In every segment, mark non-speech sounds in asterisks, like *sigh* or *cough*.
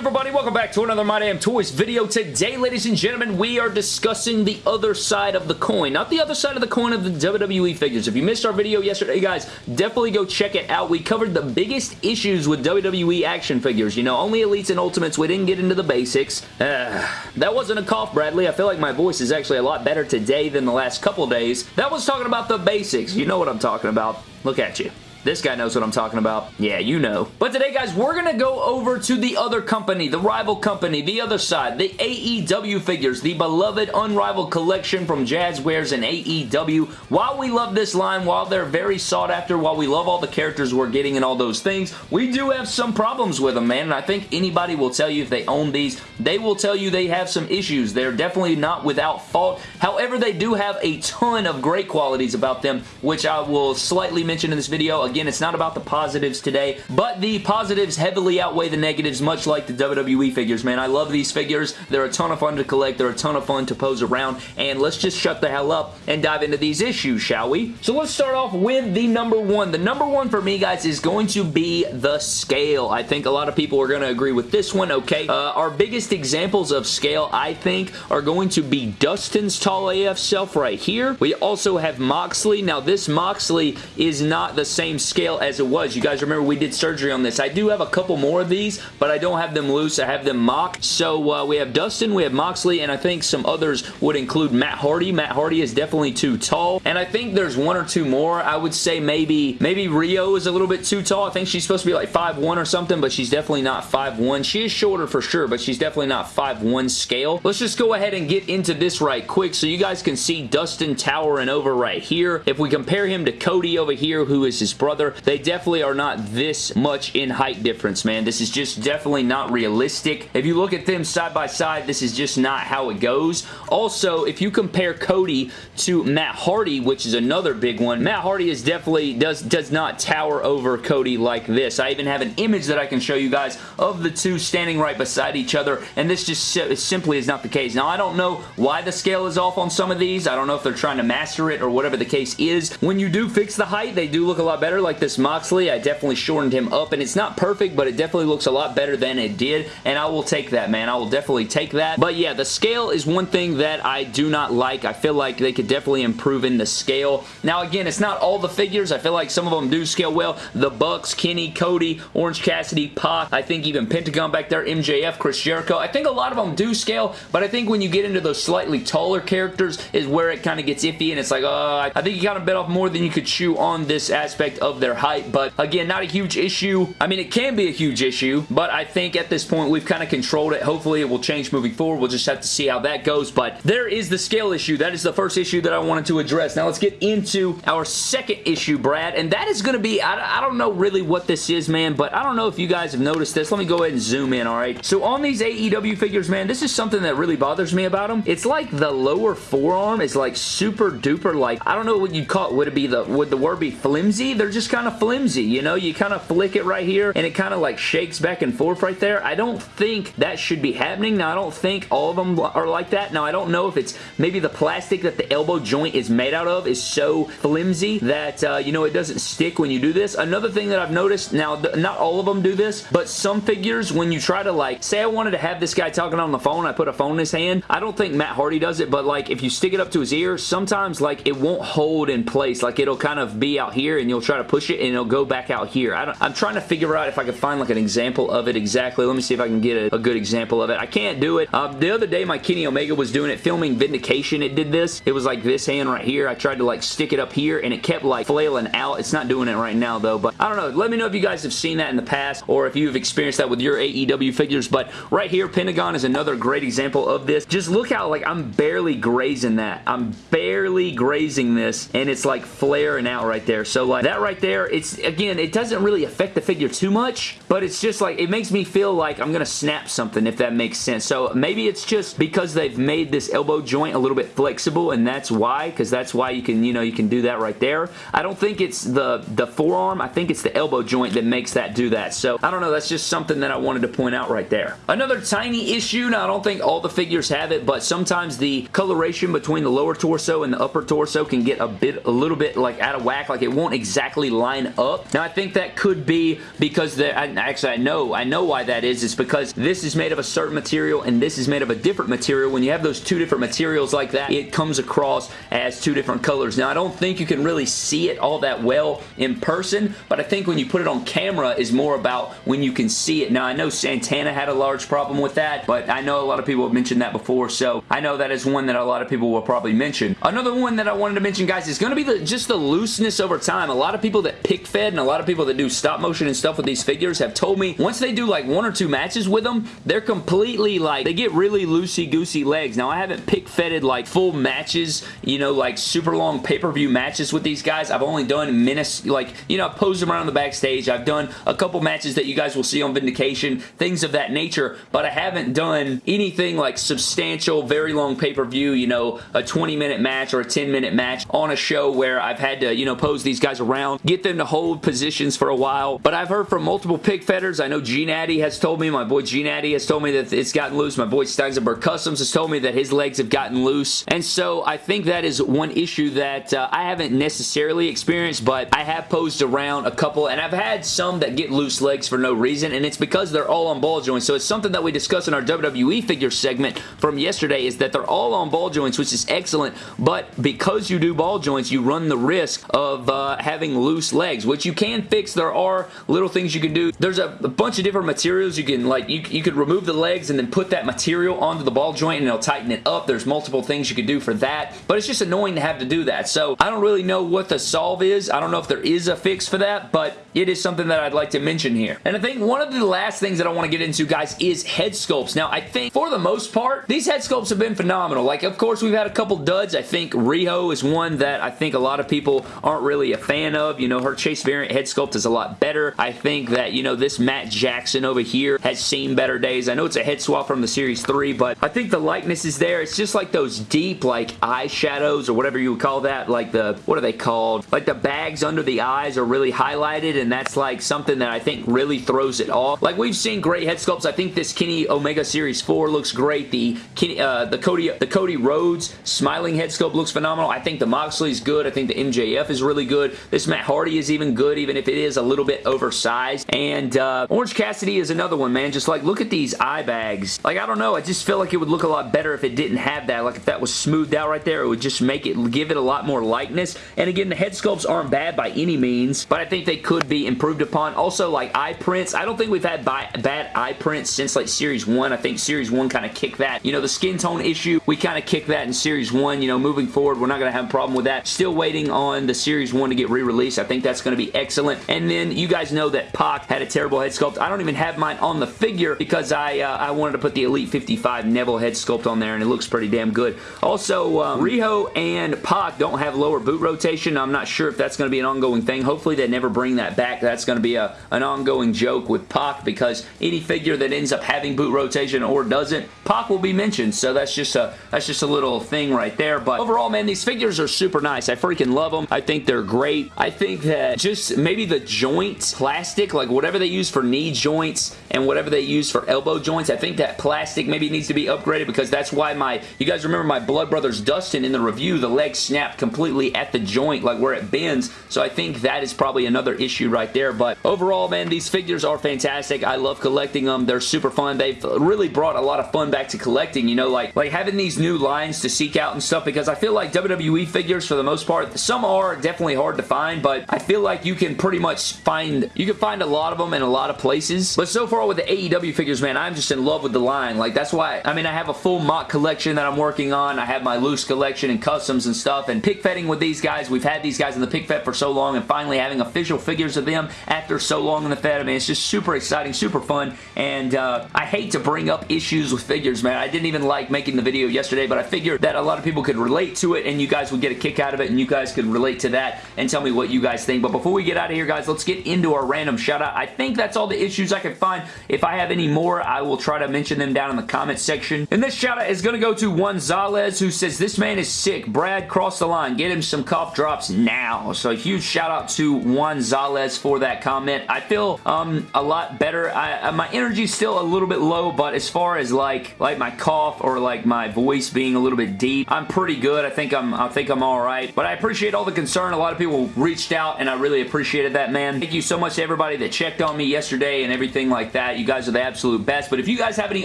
everybody? Welcome back to another My Damn Toys video. Today, ladies and gentlemen, we are discussing the other side of the coin. Not the other side of the coin of the WWE figures. If you missed our video yesterday, guys, definitely go check it out. We covered the biggest issues with WWE action figures. You know, only Elites and Ultimates. We didn't get into the basics. Uh, *sighs* that wasn't a cough, Bradley. I feel like my voice is actually a lot better today than the last couple days. That was talking about the basics. You know what I'm talking about. Look at you. This guy knows what I'm talking about. Yeah, you know. But today, guys, we're going to go over to the other company, the rival company, the other side, the AEW figures, the beloved Unrivaled collection from Jazwares and AEW. While we love this line, while they're very sought after, while we love all the characters we're getting and all those things, we do have some problems with them, man, and I think anybody will tell you if they own these, they will tell you they have some issues. They're definitely not without fault. However, they do have a ton of great qualities about them, which I will slightly mention in this video. Again, it's not about the positives today, but the positives heavily outweigh the negatives, much like the WWE figures, man. I love these figures. They're a ton of fun to collect. They're a ton of fun to pose around, and let's just shut the hell up and dive into these issues, shall we? So let's start off with the number one. The number one for me, guys, is going to be the scale. I think a lot of people are going to agree with this one, okay? Uh, our biggest examples of scale, I think, are going to be Dustin's tall AF self right here. We also have Moxley. Now, this Moxley is not the same scale as it was. You guys remember we did surgery on this. I do have a couple more of these, but I don't have them loose. I have them mock. So uh, we have Dustin, we have Moxley, and I think some others would include Matt Hardy. Matt Hardy is definitely too tall, and I think there's one or two more. I would say maybe maybe Riho is a little bit too tall. I think she's supposed to be like 5'1 or something, but she's definitely not 5'1. She is shorter for sure, but she's definitely not 5'1 scale. Let's just go ahead and get into this right quick so you guys can see Dustin towering over right here. If we compare him to Cody over here, who is his brother, they definitely are not this much in height difference, man. This is just definitely not realistic. If you look at them side by side, this is just not how it goes. Also, if you compare Cody to Matt Hardy, which is another big one, Matt Hardy is definitely does, does not tower over Cody like this. I even have an image that I can show you guys of the two standing right beside each other, and this just simply is not the case. Now, I don't know why the scale is off on some of these. I don't know if they're trying to master it or whatever the case is. When you do fix the height, they do look a lot better, like this Moxley. I definitely shortened him up, and it's not perfect, but it definitely looks a lot better than it did, and I will take that, man. I will definitely take that. But yeah, the scale is one thing that I do not like. I feel like they could definitely improve in the scale. Now, again, it's not all the figures. I feel like some of them do scale well. The Bucks, Kenny, Cody, Orange Cassidy, Pac, I think even Pentagon back there, MJF, Chris Jericho. I think a lot of them do scale, but I think when you get into those slightly taller characters is where it kind of gets iffy, and it's like, uh, I think you kind of bit off more than you could chew on this aspect of their height but again, not a huge issue. I mean, it can be a huge issue, but I think at this point we've kind of controlled it. Hopefully it will change moving forward. We'll just have to see how that goes, but there is the scale issue. That is the first issue that I wanted to address. Now let's get into our second issue, Brad, and that is going to be, I, I don't know really what this is, man, but I don't know if you guys have noticed this. Let me go ahead and zoom in, all right? So on these AEW figures, man, this is something that really bothers me about them. It's like the lower forearm is like super duper like, I don't know what you'd call it. Would it be the, would the word be flimsy? They're just kind of flimsy, you know? You kind of flick it right here and it kind of like shakes back and forth right there. I don't think that should be happening. Now, I don't think all of them are like that. Now, I don't know if it's maybe the plastic that the elbow joint is made out of is so flimsy that, uh, you know, it doesn't stick when you do this. Another thing that I've noticed, now, not all of them do this, but some figures, when you try to like, say I wanted to have this guy talking on the phone, I put a phone in his hand. I don't think Matt Hardy does it, but like if you stick it up to his ear, sometimes like it won't hold in place. Like it'll kind of be out here and you'll try to push it and it'll go back out here. I am trying to figure out if I can find like an example of it exactly. Let me see if I can get a, a good example of it. I can't do it. Um, the other day my Kenny Omega was doing it, filming Vindication. It did this. It was like this hand right here. I tried to like stick it up here and it kept like flailing out. It's not doing it right now though, but I don't know. Let me know if you guys have seen that in the past or if you've experienced that with your AEW figures, but right here, Pentagon is another great example of this. Just look how like I'm barely grazing that. I'm barely grazing this and it's like flaring out right there. So like that right there, it's again, it doesn't really affect the figure too much, but it's just like, it makes me feel like I'm going to snap something if that makes sense. So maybe it's just because they've made this elbow joint a little bit flexible and that's why, because that's why you can, you know, you can do that right there. I don't think it's the, the forearm. I think it's the elbow joint that makes that do that. So I don't know. That's just something that I wanted to point out right there. Another tiny issue. Now, I don't think all the figures have it, but sometimes the coloration between the lower torso and the upper torso can get a bit, a little bit like out of whack. Like it won't exactly line up. Now, I think that could be because, the, I, actually, I know, I know why that is. It's because this is made of a certain material and this is made of a different material. When you have those two different materials like that, it comes across as two different colors. Now, I don't think you can really see it all that well in person, but I think when you put it on camera is more about when you can see it. Now, I know Santana had a large problem with that, but I know a lot of people have mentioned that before, so I know that is one that a lot of people will probably mention. Another one that I wanted to mention, guys, is going to be the, just the looseness over time. A lot of people that pic fed and a lot of people that do stop motion and stuff with these figures have told me once they do like one or two matches with them, they're completely like, they get really loosey-goosey legs. Now, I haven't pic fedded like full matches, you know, like super long pay-per-view matches with these guys. I've only done minutes, like, you know, I've posed them around the backstage. I've done a couple matches that you guys will see on Vindication, things of that nature, but I haven't done anything like substantial, very long pay-per-view, you know, a 20-minute match or a 10-minute match on a show where I've had to, you know, pose these guys around, get them to hold positions for a while. But I've heard from multiple pic fedders. I know G Natty has told me, my boy G Natty has told me that it's gotten loose. My boy Steinsenberg Customs has told me that his legs have gotten loose. And so I think that is one issue that uh, I haven't necessarily experienced, but I have posed around a couple, and I've had some that get loose legs for no reason, and it's because they're all on ball joints. So it's something that we discussed in our WWE figure segment from yesterday is that they're all on ball joints, which is excellent, but because you do ball joints, you run the risk of uh, having loose legs, which you can fix. There are little things you can do. There's a, a bunch of different materials you can, like, you, you could remove the legs and then put that material onto the ball joint and it'll tighten it up. There's multiple things you could do for that, but it's just annoying to have to do that. So I don't really know what the solve is. I don't know if there is a fix for that, but it is something that I'd like to mention here. And I think one of the last things that I want to get into, guys, is head sculpts. Now, I think for the most part, these head sculpts have been phenomenal. Like, of course, we've had a couple duds. I think Riho is one that I think a lot of people aren't really a fan of. You know, her Chase variant head sculpt is a lot better. I think that, you know, this Matt Jackson over here has seen better days. I know it's a head swap from the Series 3, but I think the likeness is there. It's just like those deep, like, eyeshadows or whatever you would call that. Like the, what are they called? Like the bags under the eyes are really highlighted, and that's like something that I think really throws it off. Like, we've seen great head sculpts. I think this Kenny Omega Series 4 looks great. The Kenny, uh, the Cody, the Cody Rhodes smiling head sculpt looks phenomenal. I think the Moxley's good. I think the MJF is really good. This Matt Hardy is even good, even if it is a little bit oversized. And uh, Orange Cassidy is another one, man. Just like, look at these eye bags. Like, I don't know. I just feel like it would look a lot better if it didn't have that. Like, if that was smoothed out right there, it would just make it, give it a lot more likeness. And again, the head sculpts aren't bad by any means, but I think they could be improved upon. Also, like, eye prints. I don't think we've had bad eye prints since, like, Series 1. I think Series 1 kind of kicked that. You know, the skin tone issue, we kind of kicked that in Series 1. You know, moving forward, we're not going to have a problem with that. Still waiting on the Series 1 to get re-released. I think that's going to be excellent. And then you guys know that Pac had a terrible head sculpt. I don't even have mine on the figure because I, uh, I wanted to put the Elite 55 Neville head sculpt on there and it looks pretty damn good. Also, um, Riho and Pac don't have lower boot rotation. I'm not sure if that's going to be an ongoing thing. Hopefully they never bring that back. That's going to be a, an ongoing joke with Pac because any figure that ends up having boot rotation or doesn't, Pac will be mentioned. So that's just a that's just a little thing right there. But overall, man, these figures are super nice. I freaking love them. I think they're great. I think that just maybe the joint plastic, like whatever they use for knee joints and whatever they use for elbow joints, I think that plastic maybe needs to be upgraded because that's why my, you guys remember my Blood Brothers Dustin in the review, the leg snapped completely at the joint, like where it bends. So I think that is probably another issue right there. But overall, man, these figures are fantastic. I love collecting them. They're super fun. They've really brought a lot of fun back to collecting, you know, like, like having these new lines to seek out and stuff because I feel like WWE figures, for the most part, some are definitely hard to find, but I feel like you can pretty much find, you can find a lot of them in a lot of places. But so far with the AEW figures, man, I'm just in love with the line. Like, that's why, I mean, I have a full mock collection that I'm working on. I have my loose collection and customs and stuff, and pick fetting with these guys. We've had these guys in the pick fet for so long, and finally having official figures of them after so long in the Fed. I mean, it's just super exciting, super fun, and uh, I hate to bring up issues with figures, man. I didn't even like making the video yesterday, but I figured that a lot of people could relate to it, and you guys would get a kick out of it, and you guys could relate to that and tell me what you guys think. But before we get out of here, guys, let's get into our random shout-out. I think that's all the issues I can find. If I have any more, I will try to mention them down in the comments section. And this shout-out is going to go to Juan Zales, who says, this man is sick. Brad, cross the line. Get him some cough drops now. So a huge shout-out to Juan Zales for that comment. I feel um, a lot better. I, uh, my energy's still a little bit low, but as far as like like my cough or like my voice being a little bit deep, I'm pretty good. I think I'm I think I'm all right. But I appreciate all the concern. A lot of people reached reached out and I really appreciated that, man. Thank you so much to everybody that checked on me yesterday and everything like that. You guys are the absolute best. But if you guys have any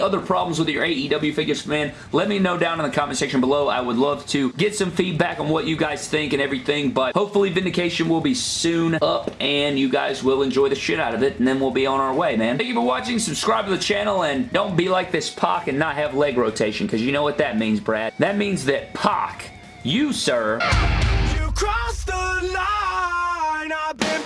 other problems with your AEW figures, man, let me know down in the comment section below. I would love to get some feedback on what you guys think and everything. But hopefully Vindication will be soon up and you guys will enjoy the shit out of it and then we'll be on our way, man. Thank you for watching. Subscribe to the channel and don't be like this Pac and not have leg rotation because you know what that means, Brad. That means that Pac, you, sir... You crossed the line, I've been